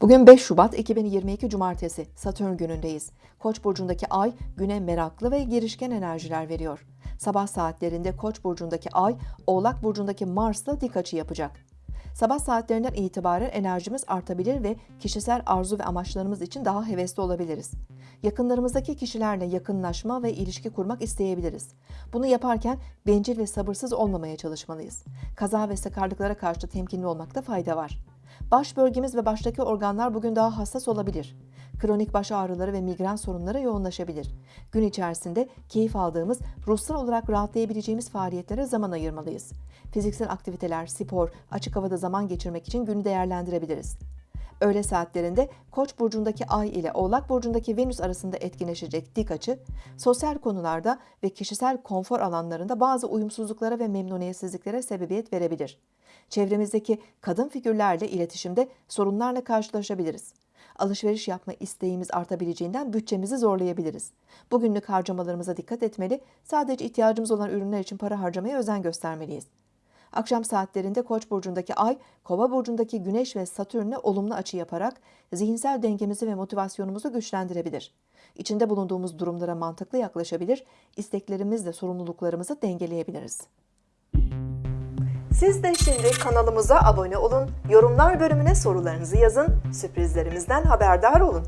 Bugün 5 Şubat 2022 Cumartesi, Satürn günündeyiz. Koç burcundaki ay güne meraklı ve girişken enerjiler veriyor. Sabah saatlerinde Koç burcundaki ay, Oğlak burcundaki Mars'la dik açı yapacak. Sabah saatlerinden itibaren enerjimiz artabilir ve kişisel arzu ve amaçlarımız için daha hevesli olabiliriz. Yakınlarımızdaki kişilerle yakınlaşma ve ilişki kurmak isteyebiliriz. Bunu yaparken bencil ve sabırsız olmamaya çalışmalıyız. Kaza ve sakarlıklara karşı temkinli olmakta fayda var. Baş bölgemiz ve baştaki organlar bugün daha hassas olabilir. Kronik baş ağrıları ve migren sorunları yoğunlaşabilir. Gün içerisinde keyif aldığımız, ruhsal olarak rahatlayabileceğimiz faaliyetlere zaman ayırmalıyız. Fiziksel aktiviteler, spor, açık havada zaman geçirmek için günü değerlendirebiliriz. Öğle saatlerinde Koç burcundaki Ay ile Oğlak burcundaki Venüs arasında etkileşecek dik açı, sosyal konularda ve kişisel konfor alanlarında bazı uyumsuzluklara ve memnuniyetsizliklere sebebiyet verebilir. Çevremizdeki kadın figürlerle iletişimde sorunlarla karşılaşabiliriz. Alışveriş yapma isteğimiz artabileceğinden bütçemizi zorlayabiliriz. Bugünlük harcamalarımıza dikkat etmeli, sadece ihtiyacımız olan ürünler için para harcamaya özen göstermeliyiz. Akşam saatlerinde Koç burcundaki Ay, Kova burcundaki Güneş ve Satürn'le olumlu açı yaparak zihinsel dengemizi ve motivasyonumuzu güçlendirebilir. İçinde bulunduğumuz durumlara mantıklı yaklaşabilir, isteklerimizle sorumluluklarımızı dengeleyebiliriz. Siz de şimdi kanalımıza abone olun, yorumlar bölümüne sorularınızı yazın, sürprizlerimizden haberdar olun.